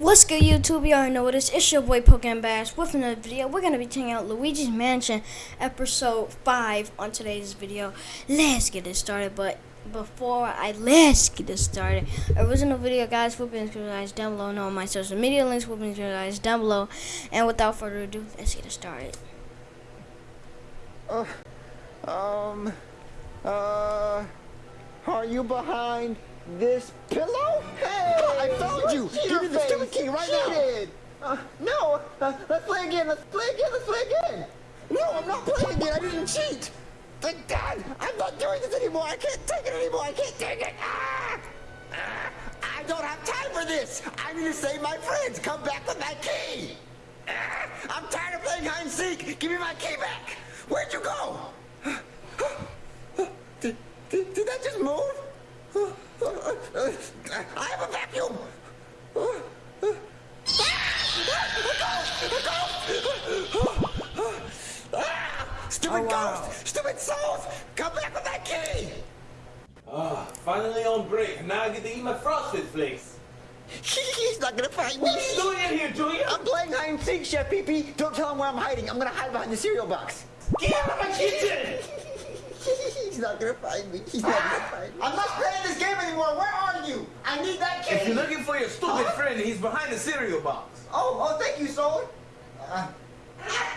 What's good YouTube? Y'all know what it is. It's your boy Pokemon Bash with another video. We're to be checking out Luigi's Mansion episode 5 on today's video. Let's get it started. But before I let's get it started, original video guys will be in the guys down below. And all my social media links will be in the guys down below. And without further ado, let's get it started. Uh, um, uh, are you behind this pillow? Hey, I found you. Give me the stupid key right Cheated. now. Uh, no, uh, let's play again. Let's play again. Let's play again. No, I'm not playing again. I didn't cheat. Thank God. I'm not doing this anymore. I can't take it anymore. I can't take it. Ah! Ah! I don't have time for this. I need to save my friends. Come back with my key. Ah! I'm tired of playing hide and seek. Give me my key back. Where'd you go? Did, did, did that just move? I have a vacuum. Stupid Oh, wow. ghost! Stupid souls! Come back with that key! Ah, finally on break. Now I get to eat my frosted flakes. He's not gonna find me. What are you doing in here, Junior? I'm playing hide and seek, Chef Pee Pee. Don't tell him where I'm hiding. I'm gonna hide behind the cereal box. Get out of my kitchen! He's not gonna find me. He's not gonna find me. I'm not playing this game anymore. Where are you? I need that key. If you're looking for your stupid friend, he's behind the cereal box. Oh, oh, thank you, Soul. Uh,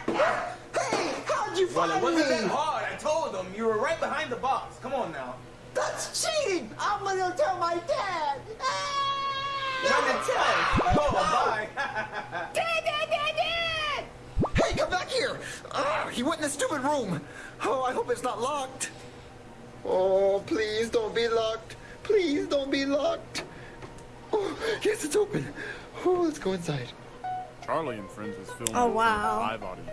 hey, how'd you Well, find it wasn't me? that hard. I told him you were right behind the box. Come on now. That's cheating. I'm gonna tell my dad. Gonna tell. Oh, bye. Dad, dad, dad, dad! Hey, come back here! Ah, he went in the stupid room. Oh, I hope it's not locked. Oh, please don't be locked. Please don't be locked. Oh, yes, it's open. Oh, let's go inside. Charlie and Friends is filming Oh, wow. in live audience.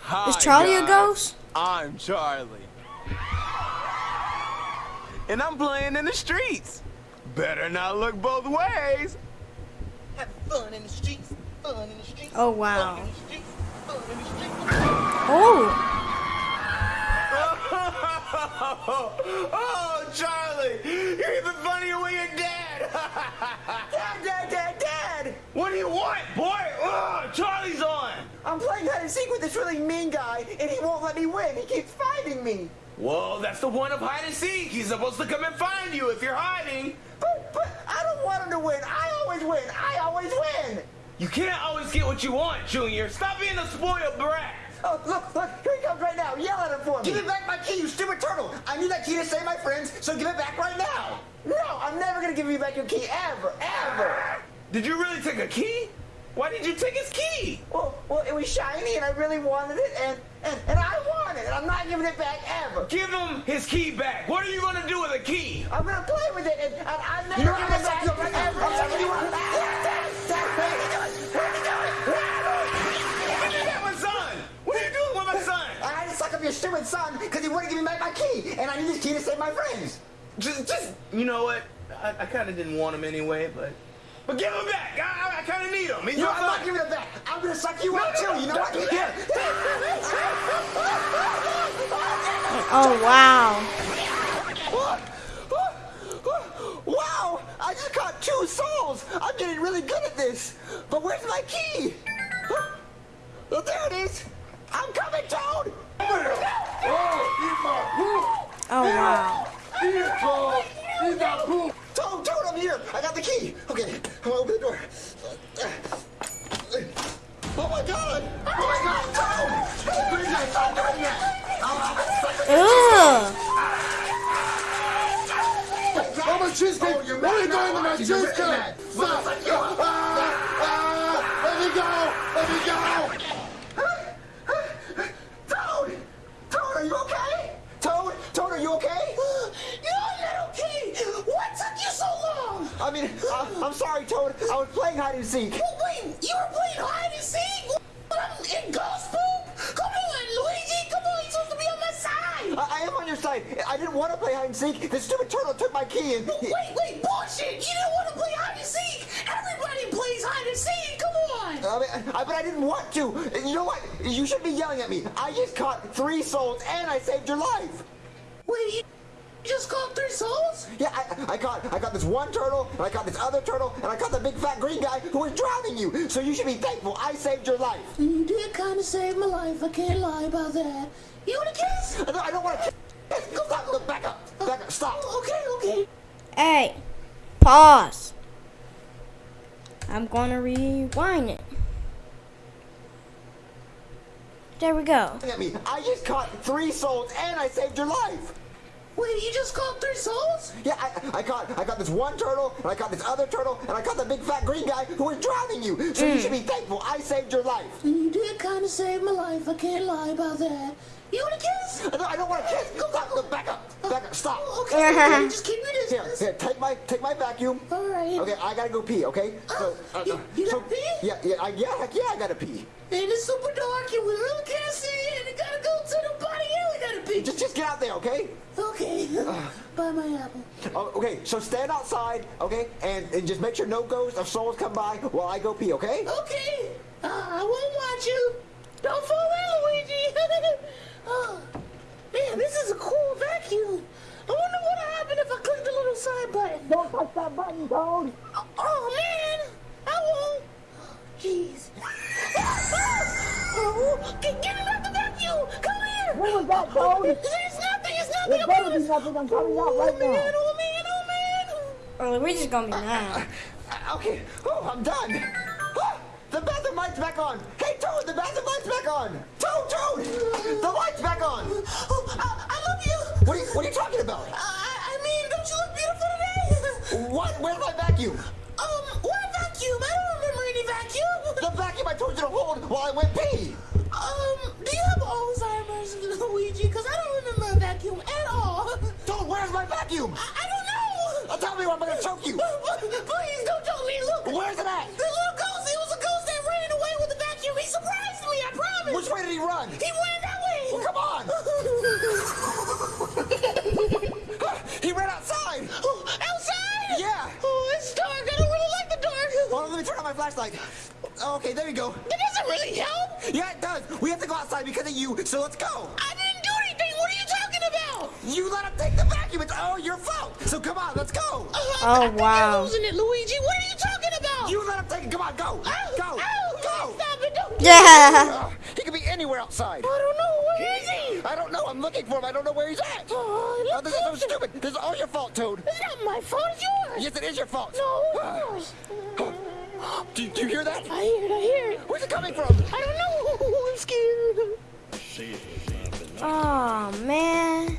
Hi, Is Charlie a ghost? I'm Charlie. And I'm playing in the streets. Better not look both ways. Have fun in the streets. Fun in the streets. Oh, wow. Fun in the streets. Fun in the streets. Oh, oh, Charlie, you're even funnier when you're dead. Dad, dad, dad, dad! what do you want, boy? Ugh, Charlie's on. I'm playing hide and seek with this really mean guy, and he won't let me win. He keeps fighting me. Well, that's the point of hide and seek. He's supposed to come and find you if you're hiding. But, but I don't want him to win. I always win. I always win. You can't always get what you want, Junior. Stop being a spoiled brat. Oh, look, look, here he comes right now. Yell at him for me. Give me back my key, you stupid turtle. I need that key to save my friends, so give it back right now. No, I'm never gonna give you back your key, ever, ever. Did you really take a key? Why did you take his key? Well, well, it was shiny, and I really wanted it, and, and, and I want it, and I'm not giving it back ever. Give him his key back. What are you gonna do with a key? I'm gonna play with it, and, and I'm never giving it back ever, ever, to suck up your stupid son because he wouldn't give me back my key, and I need this key to save my friends. Just, just, you know what? I, I kind of didn't want him anyway, but, but give him back. I, I, I kind of need him. He's You know, I'm not giving it back. I'm gonna suck you out too. You know what? Here. oh, wow. Wow! I just caught two souls! I'm getting really good at this! But where's my key? Oh, there it is! Oh, wow. Toad, Toad, I'm here! I got the key! Okay, I'm gonna open the door. Oh my god! Oh my god! Stop doing that! Stop doing that! Ugh. Oh, my cheesecake! Oh, what are you doing to my you? Cheesecake? Stop! Ah, ah, let me go! Let me go! Toad! Toad, are you okay? Toad? Toad, are you okay? You're little key! What took you so long? I mean, uh, I'm sorry, Toad. I was playing hide and seek. Well, wait, you were playing hide and seek? But I'm in ghost poop? Come on, Luigi, come on, you're supposed to be on my side. I, I am on your side. I didn't want to play hide and seek. The stupid turtle took my key and. Wait, wait, bullshit! You didn't want to play hide and seek. Everybody plays hide and seek. Come on. I mean, I, but I didn't want to. You know what? You shouldn't be yelling at me. I just caught three souls and I saved your life. Wait, you, just caught three souls? Yeah, I, I caught I caught this one turtle, and I caught this other turtle, and I caught the big fat green guy who was drowning you. So you should be thankful I saved your life. You did kind of save my life. I can't lie about that. You want a kiss? I don't, I don't want to. Go stop. Go back up. Uh, back up. Stop. Oh, okay, okay. Hey, pause. I'm gonna rewind it. There we go. Look at me. I just caught three souls, and I saved your life. Wait, you just caught three souls? Yeah, I, I caught I caught this one turtle, and I caught this other turtle, and I caught the big fat green guy who was drowning you. So you should be thankful I saved your life. You did kind of save my life. I can't lie about that. You want a kiss? I don't, I don't want to kiss. Go stop. Go back up. Back up. Stop. Okay, okay, just keep your Here, distance. here. Take my take my vacuum. All right. Okay, I gotta go pee. Okay. So, uh, You- you so gotta pee? yeah, yeah, I, yeah, heck yeah, I gotta pee. And it's super dark and we really can't see and and we gotta be. Just just get out there, okay? Okay. Buy my apple. Oh, okay, so stand outside, okay, and, and just make sure no ghosts of souls come by while I go pee, okay? Okay. Uh, I won't watch you. Don't fall in, Luigi. oh, man, this is a cool vacuum. I wonder what'll happen if I click the little side button. Don't touch that button, Toad. Here. What was that, nothing. It's nothing. Better be nothing. I'm coming out right now. Man, oh, man, oh, man. Oh, Luigi's gonna be mad. Uh, Okay, oh, I'm done. The bathroom light's back on. Hey, Toad, the bathroom light's back on. Toad, Toad, the light's back on. Oh, I, I love you. What are you, what are you talking about? I, I mean, don't you look beautiful today? What? Where's my vacuum? Um, what vacuum? I don't remember any vacuum. The vacuum I told you to hold while I went pee. Luigi? Because I don't remember a vacuum at all. Toad, where's my vacuum? I, I don't know. Uh, tell me or I'm gonna choke you. Please don't choke me. Look. Where's it at? The little ghost. It was a ghost that ran away with the vacuum. He surprised me. I promise. Which way did he run? He ran that way. Well, come on. he ran outside. Outside? Yeah. Oh, it's dark. I don't really like the dark. Well, let me turn on my flashlight. Okay, there you go. That doesn't really help. Yeah, it does. We have to go outside because of you, so let's go. I didn't do anything. What are you talking about? You let him take the vacuum. It's all your fault. So come on, let's go. Uh, Oh, I think wow. You're losing it, Luigi. What are you talking about? You let him take it. Come on, go. Ow, Go. ow, Go. Stop it. Don't Yeah. Uh, he could be anywhere outside. I don't know. Where is he? I don't know. I'm looking for him. I don't know where he's at. Oh, Oh, this is so stupid. This is all your fault, Toad. It's not my fault. It's yours. Yes, it is your fault. No, it's yours. Do, do you hear that? I hear it. I hear it. Where's it coming from? I don't know. I'm scared. Oh man.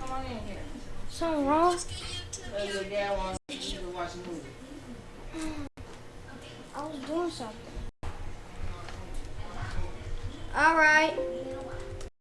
Come on in here. Something wrong? I was doing something. All right.